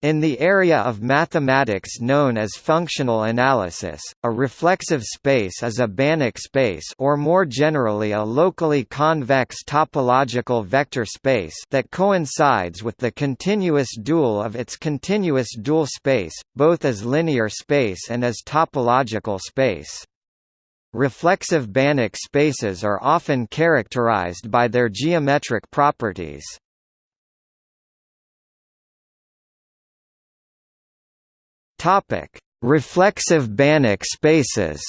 In the area of mathematics known as functional analysis, a reflexive space is a Banach space or more generally a locally convex topological vector space that coincides with the continuous dual of its continuous dual space, both as linear space and as topological space. Reflexive Banach spaces are often characterized by their geometric properties. Topic: Reflexive Banach spaces.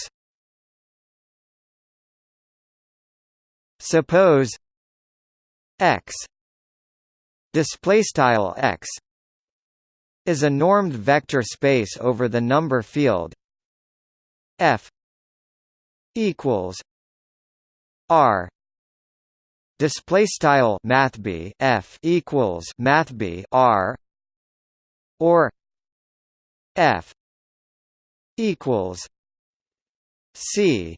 Suppose X display style X is a normed vector space over the number field F equals R display style mathb F equals mathb R or F equals C.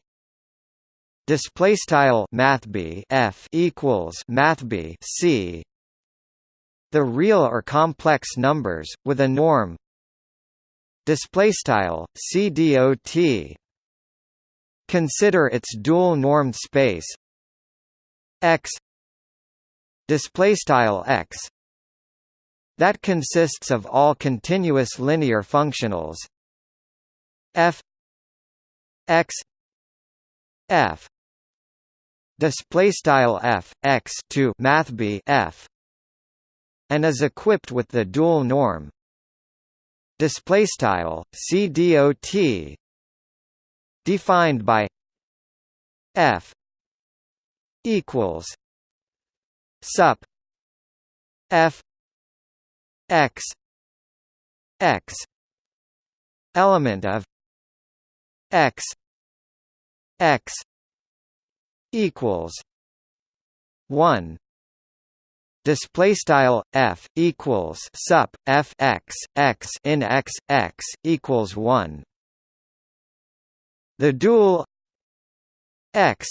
Display style mathb F equals mathb C. The real or complex numbers with a norm. Display style CDOT consider its dual normed space. X. Display style X that consists of all continuous linear functionals. F x f display style f x to math b f and is equipped with the dual norm. Display style c dot defined by f equals sup f x x element of x x equals 1 display style f equals sup f x x in x x equals 1 the dual x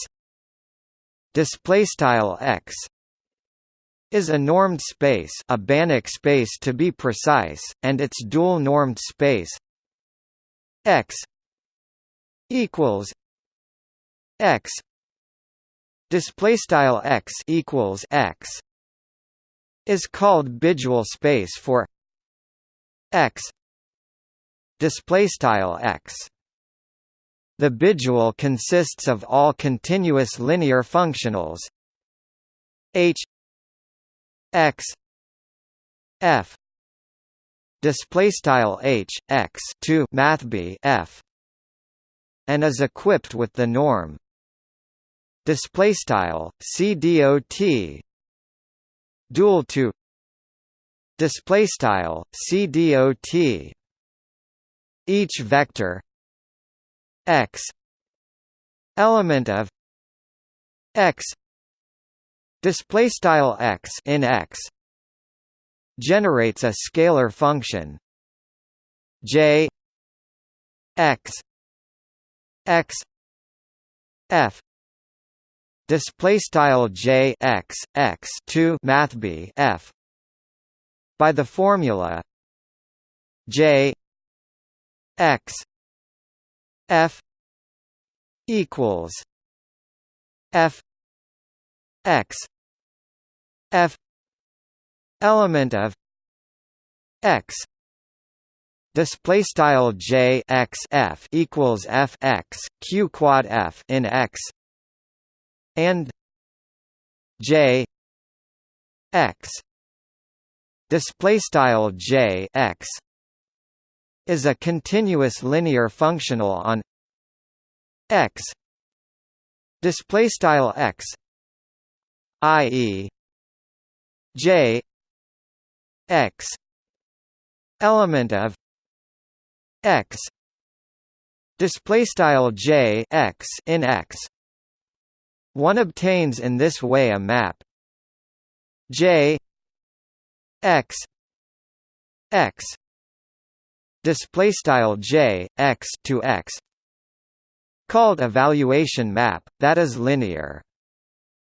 display style x is a normed space a Banach space to be precise, and its dual normed space X equals X display style X equals X is called bidual space for X display style X. The bidual consists of all continuous linear functionals H x f display style h x to math b f and is equipped with the norm. Display style c dot dual to display style c dot each vector x element of x display style x in x generates a scalar function j x x f display style j x x to math b f by the formula j x f equals f x f element of x display style j x f equals f x q quad f in x and j x display style j x is a continuous linear functional on x display style x i.e. j x element of x display style j x in x. One obtains in this way a map. J x x display style j x to x. Called evaluation map that is linear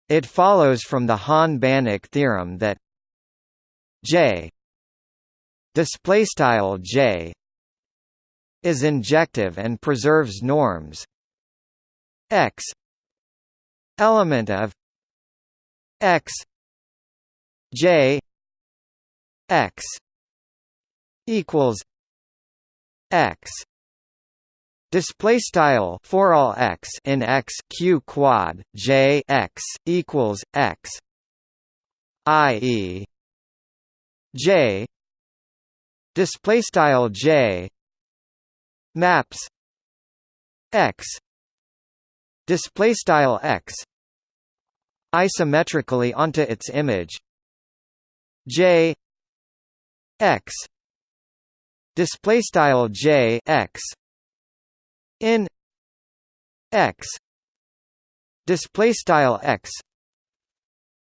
it follows from the Hahn-Banach theorem that J display style j is injective and preserves norms. X element of x j x equals x Display style for all x in x q quad j x equals x, i.e. j. Display style j maps x. Display style x isometrically onto its image j x. Display style j x in x display style x.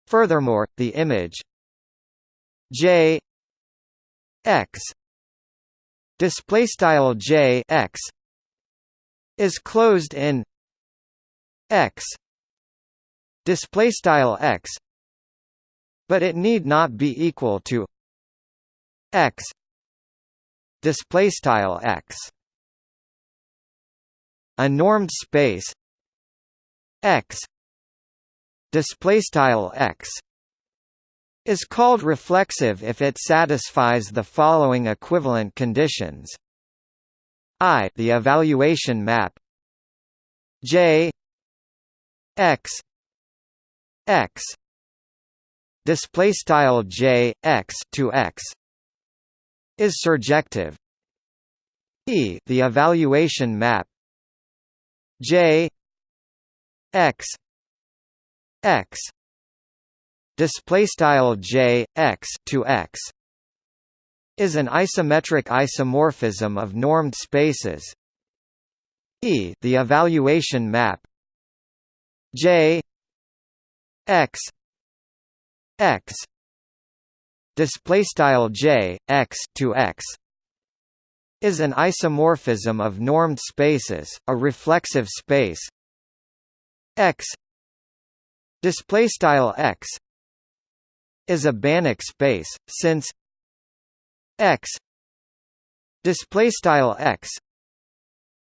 Furthermore the image j x display style j x is closed in x display style x but it need not be equal to x display style x a normed space X display style X is called reflexive if it satisfies the following equivalent conditions. I the evaluation map J X X display style J X to X is surjective. E the evaluation map J X X display style J X to X is an isometric isomorphism of normed spaces E the evaluation map J X X display style J X to X is an isomorphism of normed spaces, a reflexive space. X display style X is a Banach space since X display style X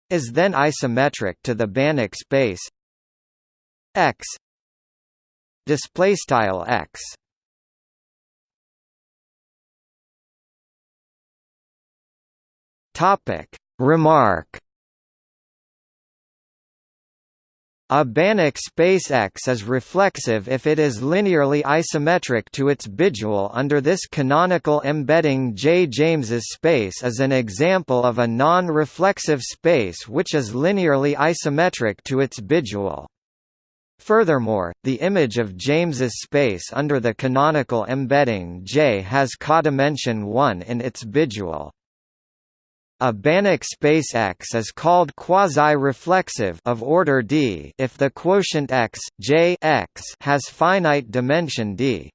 is then isometric to the Banach space. X display style X Topic Remark A Banach space X is reflexive if it is linearly isometric to its bidual under this canonical embedding J. James's space is an example of a non-reflexive space which is linearly isometric to its bidual. Furthermore, the image of James's space under the canonical embedding J has codimension 1 in its bidual. A Banach space X is called quasi-reflexive of order d if the quotient x, J x has finite dimension d.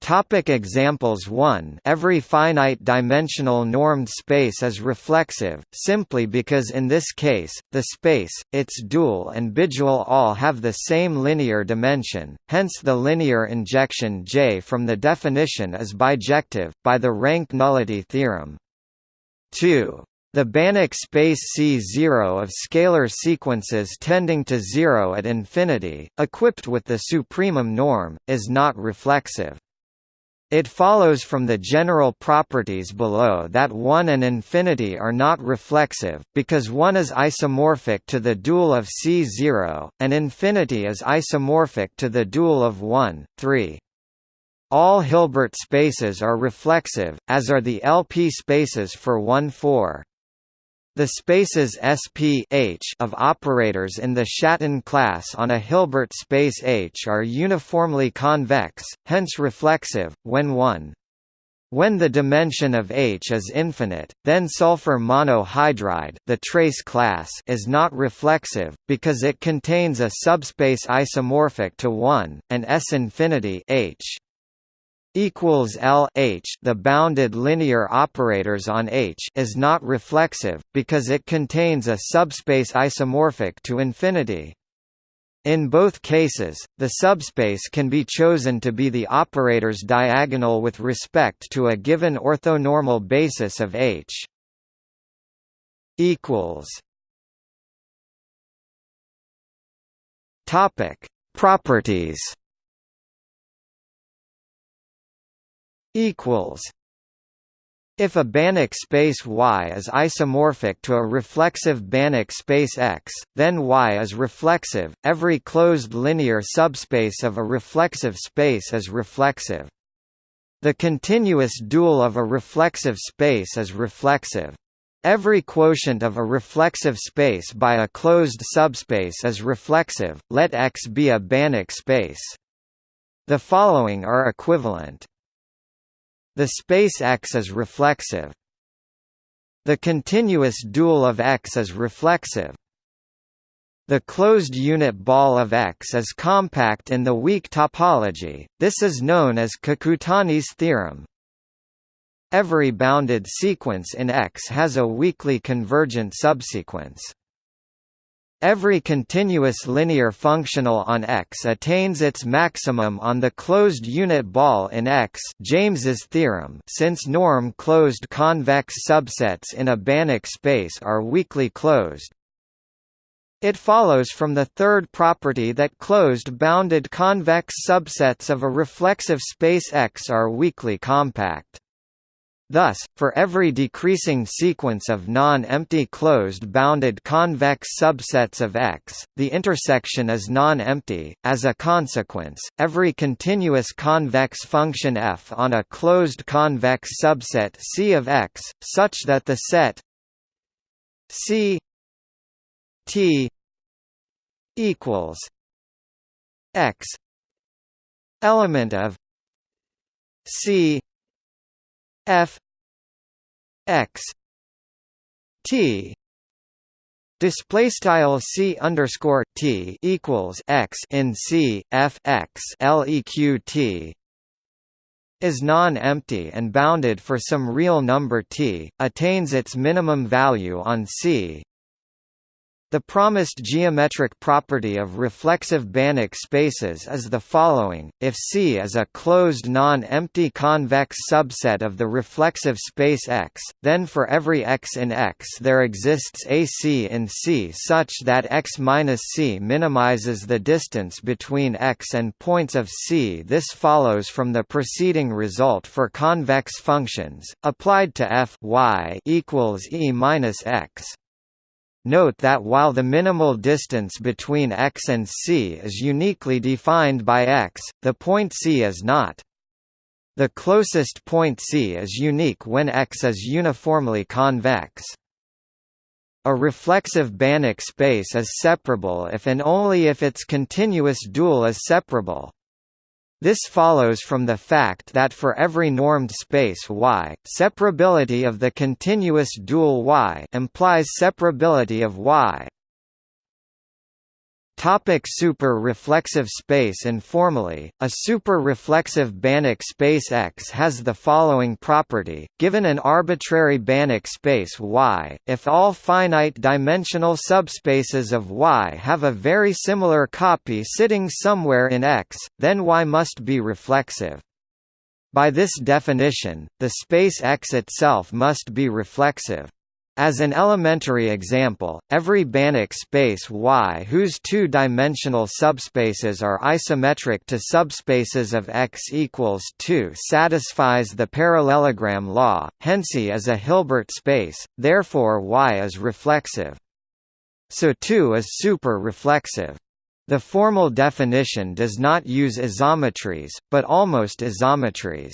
Topic examples 1 Every finite-dimensional normed space is reflexive, simply because in this case, the space, its dual and bidual all have the same linear dimension, hence the linear injection J from the definition is bijective, by the rank nullity theorem. 2. The Banach space C0 of scalar sequences tending to zero at infinity, equipped with the supremum norm, is not reflexive. It follows from the general properties below that 1 and infinity are not reflexive, because 1 is isomorphic to the dual of C0, and infinity is isomorphic to the dual of 1, 3. All Hilbert spaces are reflexive, as are the LP spaces for 1 4. The spaces SP of operators in the Schatten class on a Hilbert space H are uniformly convex, hence reflexive, when 1. When the dimension of H is infinite, then sulfur monohydride the trace class is not reflexive, because it contains a subspace isomorphic to 1, and S infinity H equals L H the bounded linear operators on H is not reflexive because it contains a subspace isomorphic to infinity. In both cases, the subspace can be chosen to be the operator's diagonal with respect to a given orthonormal basis of H. equals Topic: Properties. Equals if a Banach space Y is isomorphic to a reflexive Banach space X, then Y is reflexive. Every closed linear subspace of a reflexive space is reflexive. The continuous dual of a reflexive space is reflexive. Every quotient of a reflexive space by a closed subspace is reflexive, let X be a Banach space. The following are equivalent. The space X is reflexive. The continuous dual of X is reflexive. The closed unit ball of X is compact in the weak topology, this is known as Kakutani's theorem. Every bounded sequence in X has a weakly convergent subsequence. Every continuous linear functional on X attains its maximum on the closed unit ball in X James's theorem since norm closed convex subsets in a Banach space are weakly closed. It follows from the third property that closed bounded convex subsets of a reflexive space X are weakly compact. Thus, for every decreasing sequence of non-empty closed bounded convex subsets of X, the intersection is non-empty. As a consequence, every continuous convex function f on a closed convex subset C of X, such that the set C T equals X element of C f x t. Display style c underscore t equals x in c f x leq t. Is non-empty and bounded for some real number t, attains its minimum value on C the promised geometric property of reflexive Banach spaces is the following, if C is a closed non-empty convex subset of the reflexive space X, then for every X in X there exists a C in C such that X minus C minimizes the distance between X and points of C. This follows from the preceding result for convex functions, applied to f y equals E minus X. Note that while the minimal distance between x and c is uniquely defined by x, the point C is not. The closest point C is unique when x is uniformly convex. A reflexive Banach space is separable if and only if its continuous dual is separable. This follows from the fact that for every normed space Y, separability of the continuous dual Y implies separability of Y. Topic super-reflexive space Informally, a super-reflexive Banach space X has the following property, given an arbitrary Banach space Y, if all finite-dimensional subspaces of Y have a very similar copy sitting somewhere in X, then Y must be reflexive. By this definition, the space X itself must be reflexive. As an elementary example, every Banach space Y whose two-dimensional subspaces are isometric to subspaces of X equals 2 satisfies the parallelogram law, hence E is a Hilbert space, therefore Y is reflexive. So 2 is super-reflexive. The formal definition does not use isometries, but almost isometries.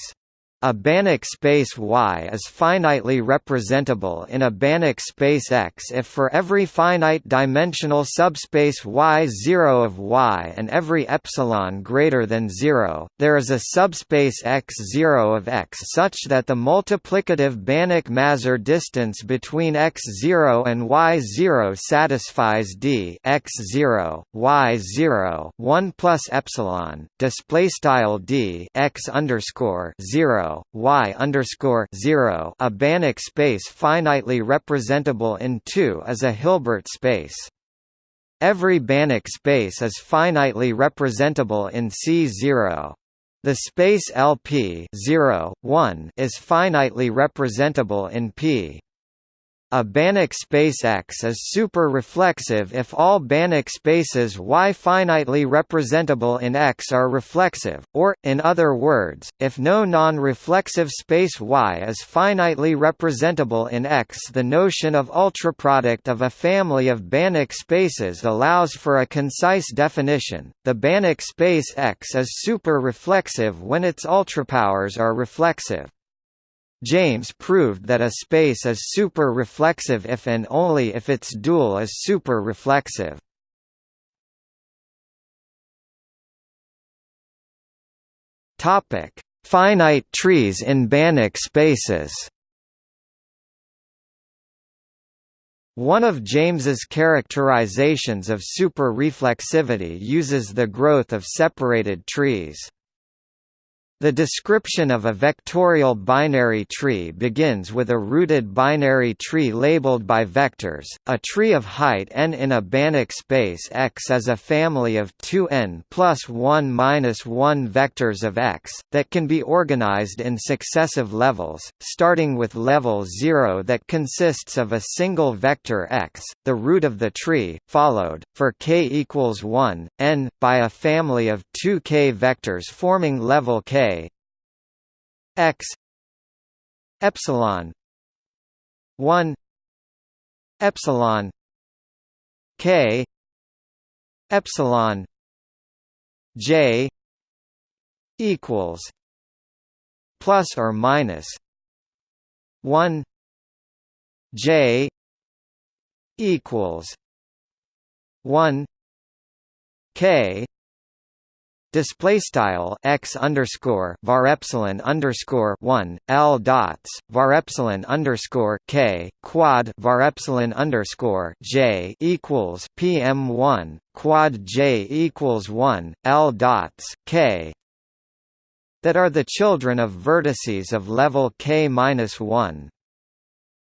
A Banach space Y is finitely representable in a Banach space X if for every finite-dimensional subspace Y0 of Y and every epsilon greater than 0, there is a subspace X0 of X such that the multiplicative Banach-Mazur distance between X0 and Y0 satisfies D X0, Y0, 1 plus epsilon, display style D X underscore 0 y underscore zero. A Banach space finitely representable in two is a Hilbert space. Every Banach space is finitely representable in C0. The space LP 0, 1 is finitely representable in P. A Banach space X is super-reflexive if all Banach spaces Y finitely representable in X are reflexive, or, in other words, if no non-reflexive space Y is finitely representable in X the notion of ultraproduct of a family of Banach spaces allows for a concise definition, the Banach space X is super-reflexive when its ultrapowers are reflexive. James proved that a space is super-reflexive if and only if its dual is super-reflexive. Topic: Finite trees in Banach spaces. One of James's characterizations of super-reflexivity uses the growth of separated trees. The description of a vectorial binary tree begins with a rooted binary tree labeled by vectors. A tree of height n in a Banach space X is a family of 2n plus 1 minus 1 vectors of X, that can be organized in successive levels, starting with level 0 that consists of a single vector X, the root of the tree, followed, for k equals 1, n, by a family of 2 k vectors forming level k x. Epsilon. 1 epsilon. K. Epsilon. J. Equals. Plus or minus. 1 j. Equals. 1 k display style x underscore var epsilon underscore one l dots var epsilon underscore k quad var epsilon underscore j equals pm one quad j equals one l dots k that are the children of vertices of level k minus one.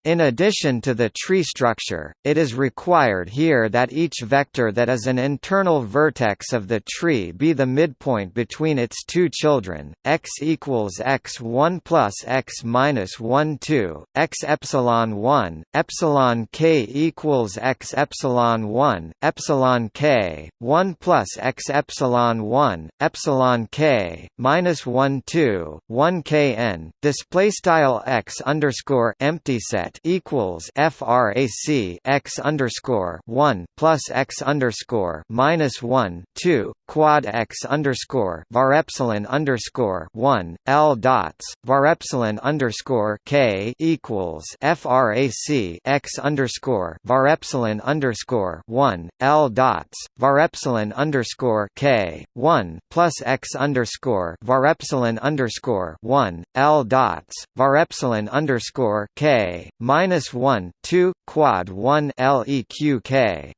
In addition to the tree structure, it is required here that each vector that is an internal vertex of the tree be the midpoint between its two children, x equals x1 plus x minus 1 2, x epsilon 1, epsilon k equals x epsilon 1, epsilon k, 1 plus x epsilon 1, epsilon k, minus 1 2, 1 kn, display style x underscore empty set equals frac x underscore one plus x underscore minus one two quad x underscore var epsilon underscore one L dots var epsilon underscore K equals frac x underscore var epsilon underscore one L dots var epsilon underscore K one plus x underscore var epsilon underscore one L dots var epsilon underscore K minus one two quad one LEQK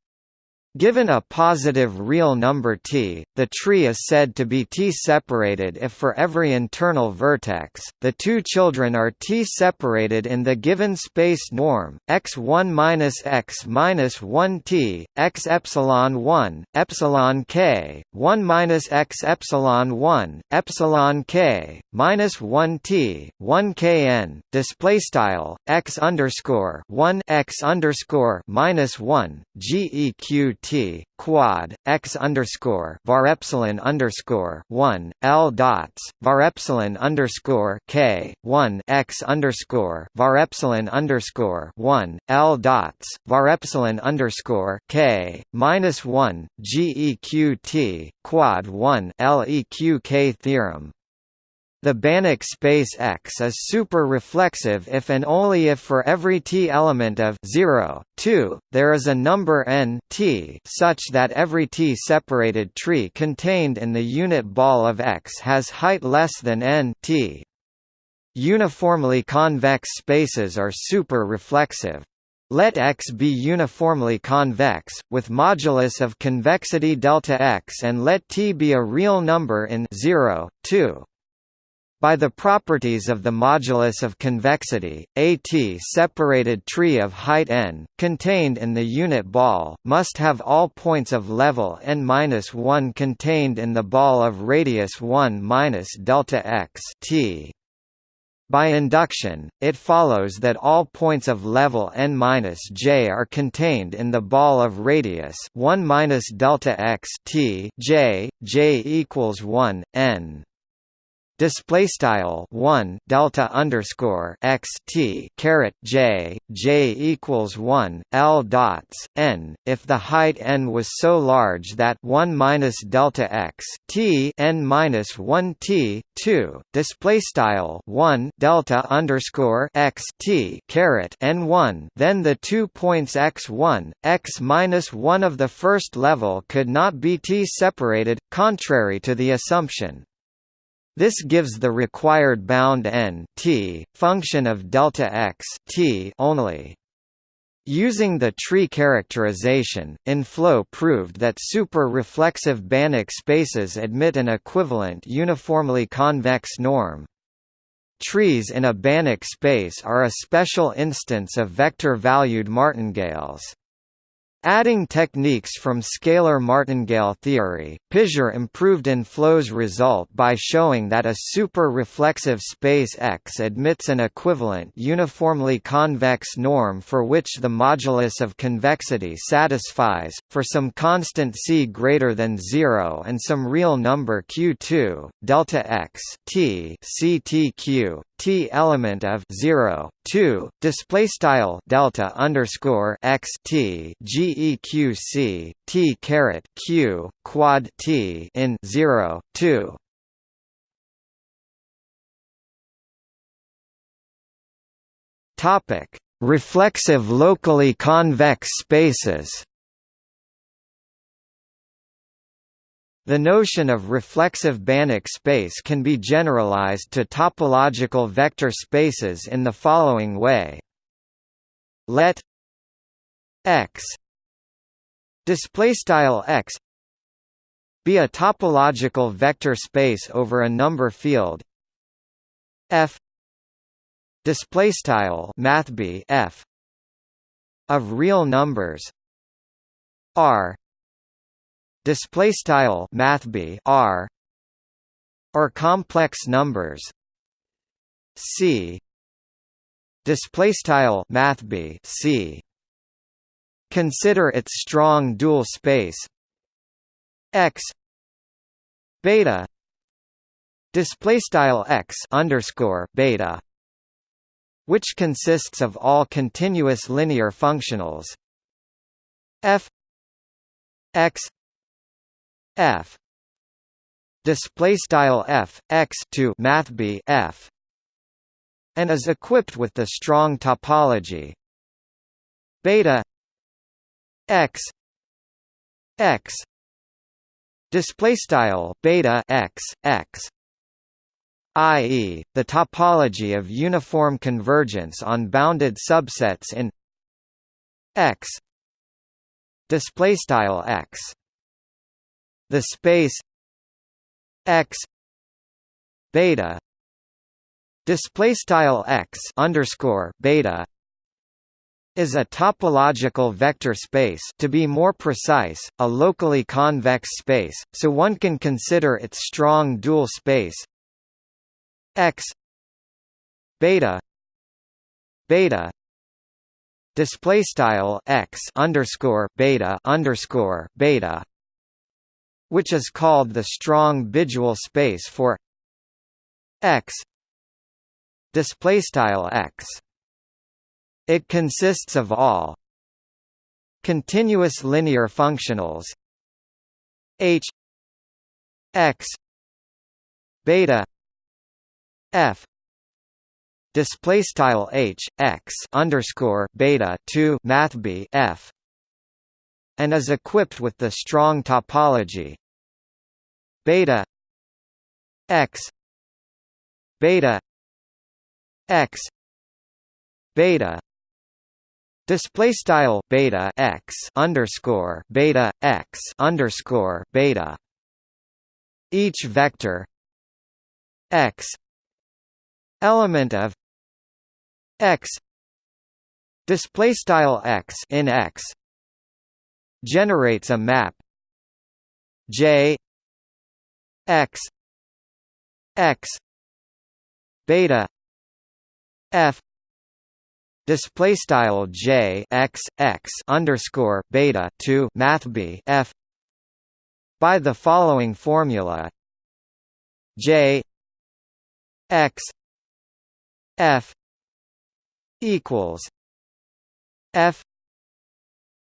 Given a positive real number t, the tree is said to be t-separated if for every internal vertex, the two children are t-separated in the given space norm, x1 minus x minus 1 t, x epsilon 1, epsilon k, 1 minus x epsilon 1, epsilon k, minus 1 t, 1 kn, display style, x underscore 1 x underscore minus 1, geq t quad x underscore var epsilon underscore one l dots var epsilon underscore k one x underscore var epsilon underscore one l dots var epsilon underscore k minus one geq quad one leq theorem the Banach space X is super-reflexive if and only if for every t element of 0, 2, there is a number n t such that every t-separated tree contained in the unit ball of X has height less than n t. Uniformly convex spaces are super-reflexive. Let X be uniformly convex, with modulus of convexity delta X and let T be a real number in 0, 2. By the properties of the modulus of convexity, a t-separated tree of height n, contained in the unit ball, must have all points of level n-1 contained in the ball of radius 1 minus delta x t. By induction, it follows that all points of level n-j are contained in the ball of radius 1 minus delta x t j, j equals 1, n display style 1 delta underscore x t caret j j equals 1 l dots n. If the height n was so large that 1 minus delta x t n minus 1 t 2 display style 1 delta underscore x t caret n 1 then the two points x1 x minus 1 of the first level could not be t separated contrary to the assumption this gives the required bound n t, function of delta x t only. Using the tree characterization, Enflo proved that super-reflexive Banach spaces admit an equivalent uniformly convex norm. Trees in a Banach space are a special instance of vector-valued martingales. Adding techniques from scalar martingale theory, Pisier improved Enflo's result by showing that a super-reflexive space X admits an equivalent uniformly convex norm for which the modulus of convexity satisfies, for some constant c greater than 0 and some real number q2, delta x t ctq, t element of 0 2 display style delta underscore x t geqc t caret q quad t in 0 2 topic. Reflexive locally convex spaces The notion of reflexive Banach space can be generalized to topological vector spaces in the following way. Let x displaystyle x be a topological vector space over a number field f displaystyle f of real numbers r display style mathb r or complex numbers c display style mathb c. Consider its strong dual space x beta display style x underscore beta which consists of all continuous linear functionals f x f. Display style f x to math b f. And is equipped with the strong topology. Beta. X. X. Display style beta x x. I.e., the topology of uniform convergence on bounded subsets in X. Display style X the space x beta display style x underscore beta is a topological vector space. To be more precise, a locally convex space, so one can consider its strong dual space x beta beta display style x underscore beta underscore beta which is called the strong bidual space for x display style x. It consists of all continuous linear functionals h x beta f display style h x underscore beta 2 math b f and is equipped with the strong topology. Beta x beta x beta display style beta x underscore beta x underscore beta. Each vector x element of x display style x in x generates a map. J x x beta f display style j x x underscore beta 2 math b f by the following formula. J x f equals f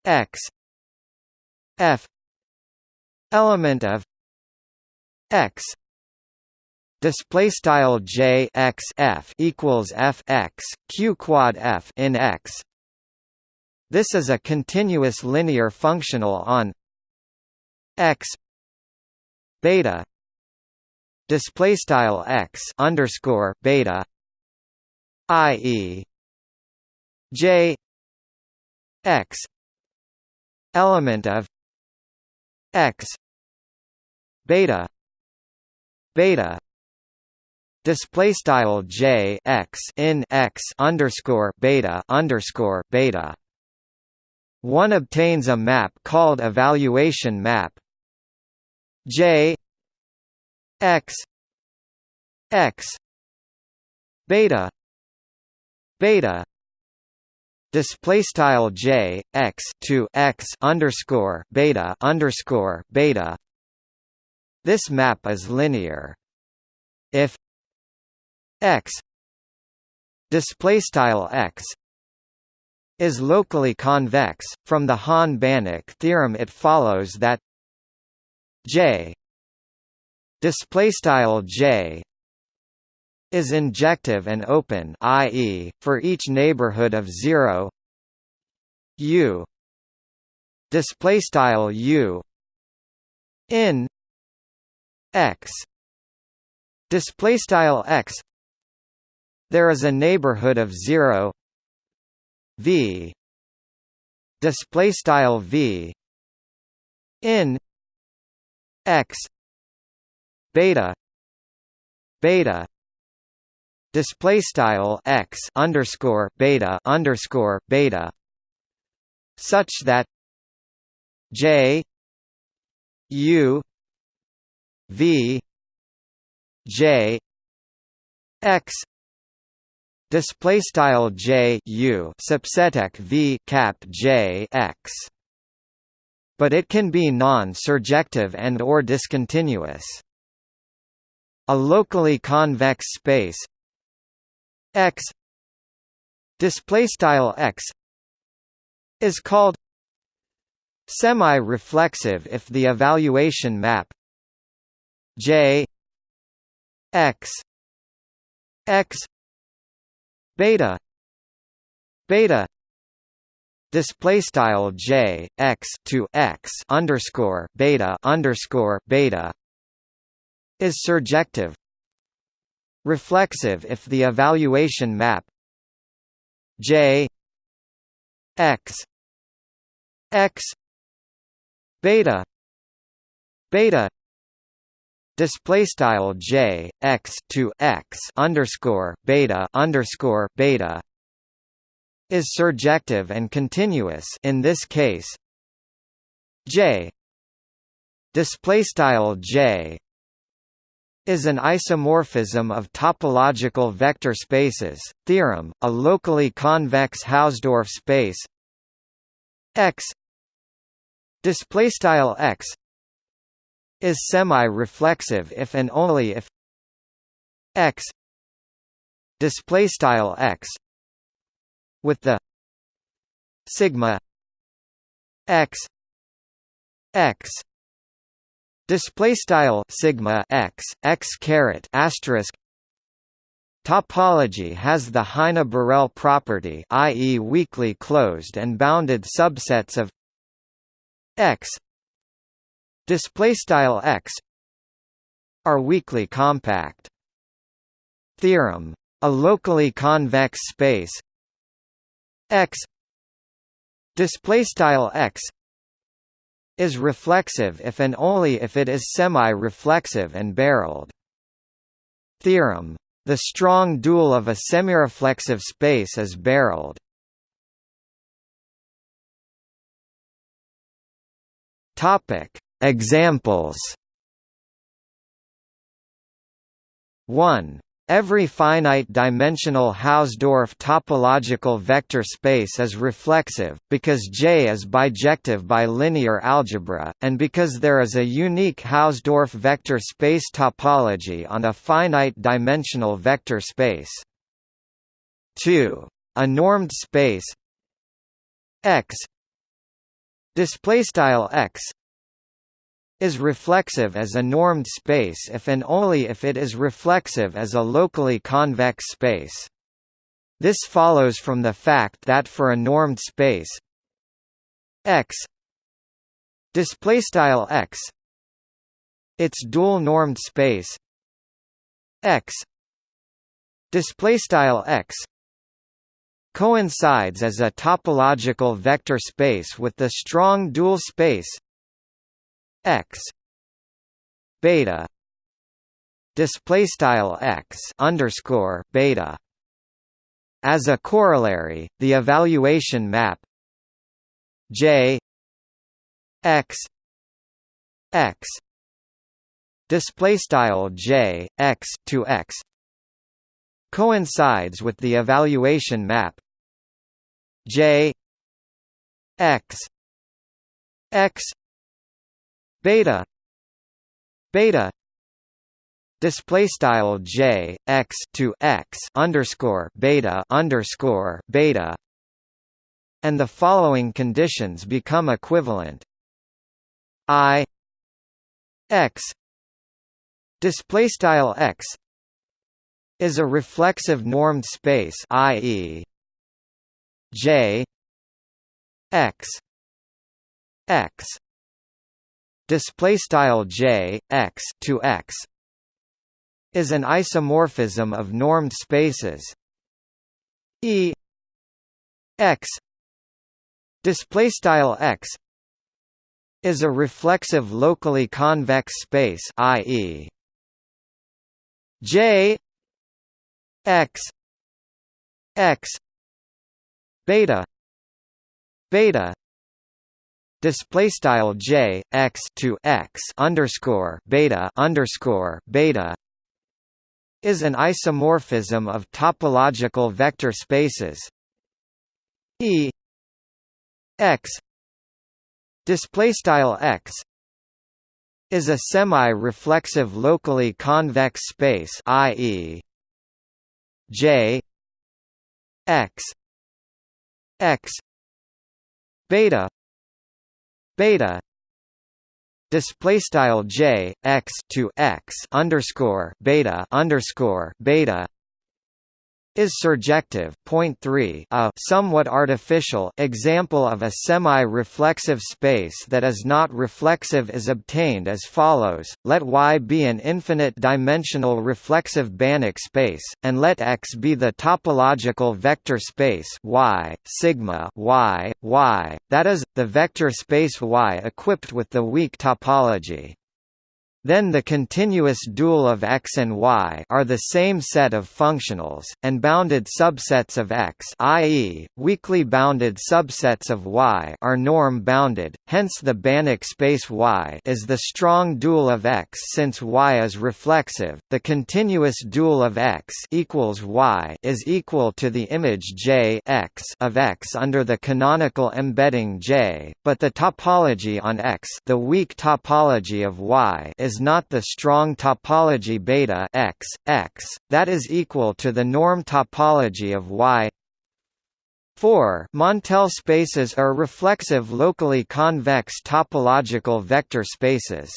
x f. Element of x. Display style j x f equals f x q quad f in x. This is a continuous linear functional on x beta display style x underscore beta i.e. j x element of x beta beta display style j x in x underscore beta underscore beta. One obtains a map called evaluation map. J x x beta beta display style j x to x underscore beta underscore beta. This map is linear. If x display style x is locally convex from the Hahn-Banach theorem it follows that j display style j is injective and open i.e., for each neighborhood of 0 u. Display style u. In. X. Display style x. There is a neighborhood of 0 v. Display style v. In. X. Beta. Beta display style x underscore beta underscore beta such that j u v j x display style j u subseteq v cap j x but it can be non-surjective and or discontinuous. A locally convex space X display style X is called semi-reflexive if the evaluation map J X X beta beta display style J X to X underscore beta underscore beta is surjective reflexive if the evaluation map J X X beta beta display style J X to X underscore beta underscore beta is surjective and continuous in this case. J display style J is an isomorphism of topological vector spaces. Theorem: a locally convex Hausdorff space X display style X is semi-reflexive if and only if X display style X with the sigma X X display style sigma x x caret asterisk. Topology has the Heine-Borel property i.e. weakly closed and bounded subsets of x. Display style x are weakly compact. Theorem a locally convex space x. Display style x is reflexive if and only if it is semi-reflexive and barreled. Theorem the strong dual of a semireflexive space is barreled. Topic: Examples. 1. Every finite-dimensional Hausdorff topological vector space is reflexive, because J is bijective by linear algebra, and because there is a unique Hausdorff vector space topology on a finite-dimensional vector space. 2. A normed space X X is reflexive as a normed space if and only if it is reflexive as a locally convex space. This follows from the fact that for a normed space X displaystyle X its dual normed space X displaystyle X coincides as a topological vector space with the strong dual space x beta display style x underscore beta. As a corollary the evaluation map j x x display style j x to x coincides with the evaluation map j x x beta. Beta. Display style j x to x underscore beta underscore beta. And the following conditions become equivalent. I. X. Display style x is a reflexive normed space i.e. j. X. X display style j x to x is an isomorphism of normed spaces e x display style x is a reflexive locally convex space i.e. j x x beta beta display style j x to x underscore beta underscore beta is an isomorphism of topological vector spaces e x display style x is a semi-reflexive locally convex space i.e. j x x beta beta. Display style j x to x underscore beta underscore beta is surjective point 3 a somewhat artificial example of a semi-reflexive space that is not reflexive is obtained as follows. Let Y be an infinite dimensional reflexive Banach space and let X be the topological vector space Y sigma Y Y that is the vector space Y equipped with the weak topology then the continuous dual of X and Y are the same set of functionals, and bounded subsets of X i.e., weakly bounded subsets of Y are norm-bounded, hence the Banach space Y is the strong dual of X since Y is reflexive, the continuous dual of X equals Y is equal to the image J X of X under the canonical embedding J, but the topology on X the weak topology of Y is is not the strong topology beta x, x, that is equal to the norm topology of Y 4 Montel spaces are reflexive locally convex topological vector spaces.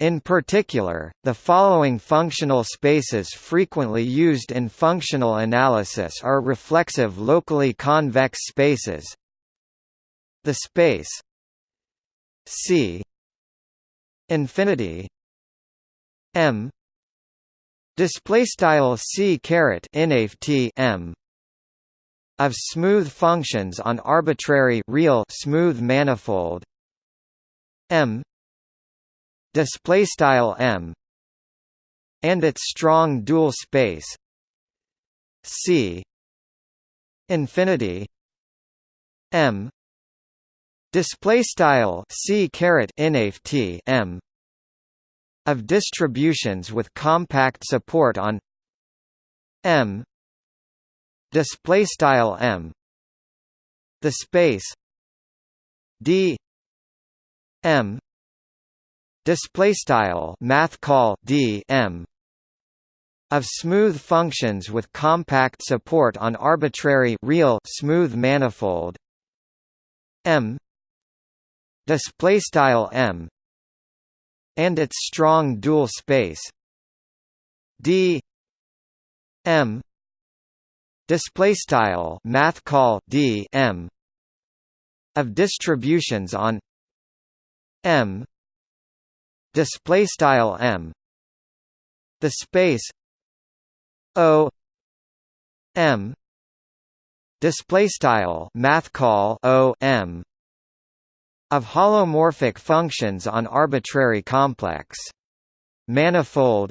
In particular, the following functional spaces frequently used in functional analysis are reflexive locally convex spaces. The space C infinity m display style c caret m of smooth functions on arbitrary real smooth manifold m display style m and its strong dual space C infinity M display style C caret t M of distributions with compact support on M display style M the space D M display style math call D M of smooth functions with compact support on arbitrary real smooth manifold M display style M and its strong dual space D M display style math call D M of distributions on M display style M the space O M display style math call O M of holomorphic functions on arbitrary complex. Manifold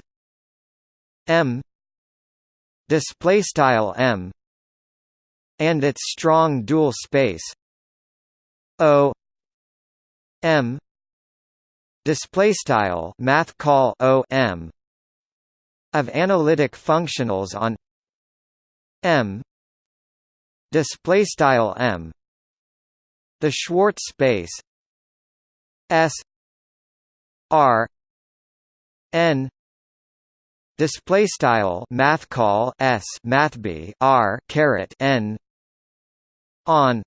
M display style M and its strong dual space O M display style math call O M of analytic functionals on M display style M. The Schwartz space S R N display style math call s math b r caret n on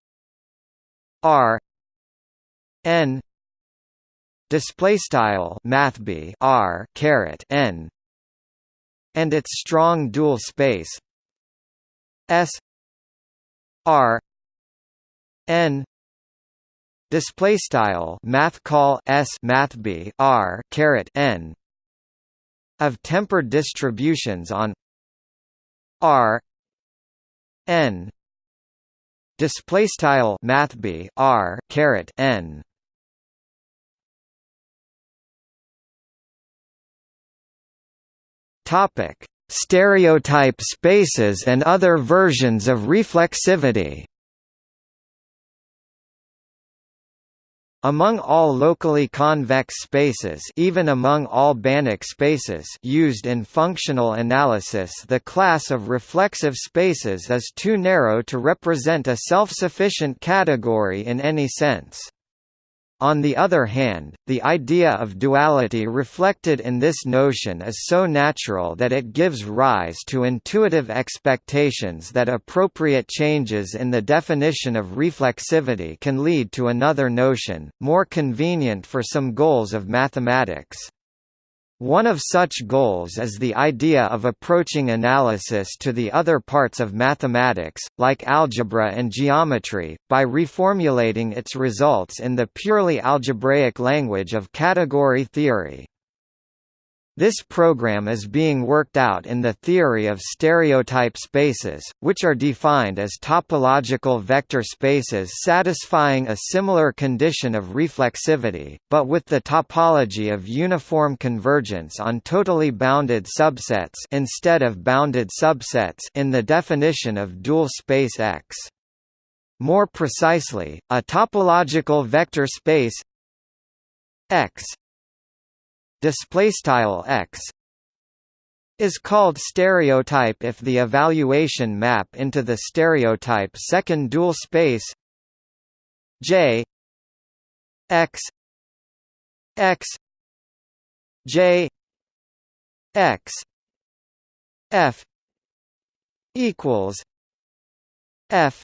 r n display style math b r caret n and its strong dual space s r n display style math call s math b r caret n of tempered distributions on R n. Display style math b r caret n. Topic. Stereotype spaces and other versions of reflexivity Among all locally convex spaces even among all Banach spaces used in functional analysis the class of reflexive spaces is too narrow to represent a self-sufficient category in any sense. On the other hand, the idea of duality reflected in this notion is so natural that it gives rise to intuitive expectations that appropriate changes in the definition of reflexivity can lead to another notion, more convenient for some goals of mathematics. One of such goals is the idea of approaching analysis to the other parts of mathematics, like algebra and geometry, by reformulating its results in the purely algebraic language of category theory. This program is being worked out in the theory of stereotype spaces, which are defined as topological vector spaces satisfying a similar condition of reflexivity, but with the topology of uniform convergence on totally bounded subsets instead of bounded subsets in the definition of dual space X. More precisely, a topological vector space X display style x is called stereotype if the evaluation map into the stereotype second dual space j x x j x f equals f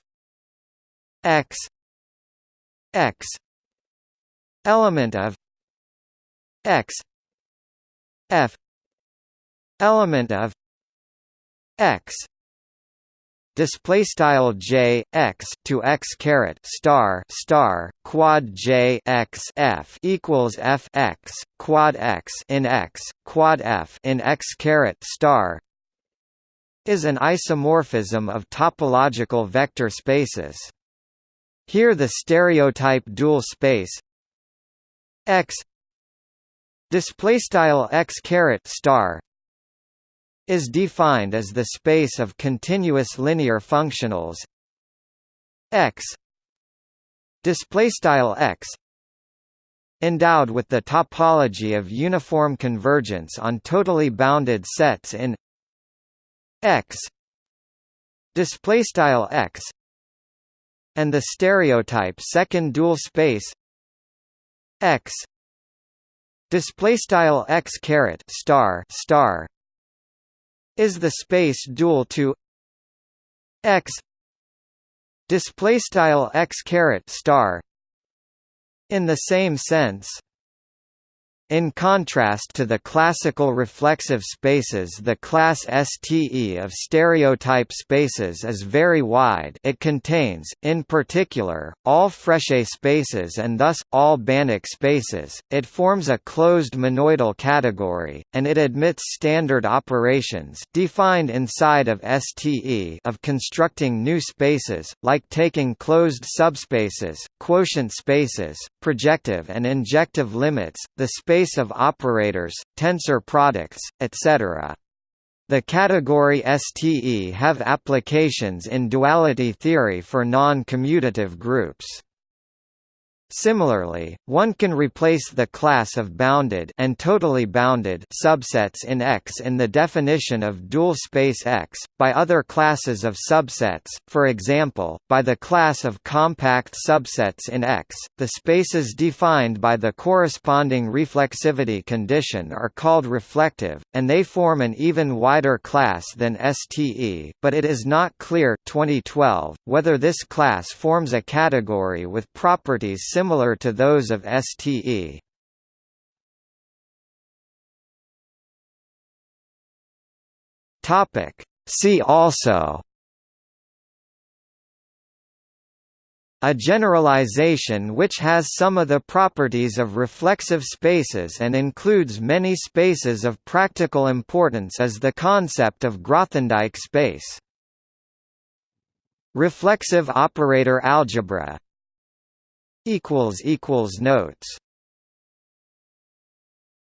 x x element of x f element of x display style j x to x caret star star quad j x f equals f x quad x in x quad f in x caret star is an isomorphism of topological vector spaces. Here the stereotype dual space x display style x caret star is defined as the space of continuous linear functionals. X display style x endowed with the topology of uniform convergence on totally bounded sets in x display style x and the stereotype second dual space x display style x caret star star is the space dual to x. Display style x caret star in the same sense in contrast to the classical reflexive spaces the class STE of stereotype spaces is very wide it contains, in particular, all Frechet spaces and thus, all Banach spaces, it forms a closed monoidal category, and it admits standard operations defined inside of STE of constructing new spaces, like taking closed subspaces, quotient spaces, projective and injective limits, the space space of operators, tensor products, etc. The category STE have applications in duality theory for non-commutative groups. Similarly, one can replace the class of bounded and totally bounded subsets in X in the definition of dual space X, by other classes of subsets, for example, by the class of compact subsets in X. The spaces defined by the corresponding reflexivity condition are called reflective, and they form an even wider class than STE, but it is not clear 2012 whether this class forms a category with properties similar to those of STE. See also A generalization which has some of the properties of reflexive spaces and includes many spaces of practical importance is the concept of Grothendieck space. Reflexive operator algebra Notes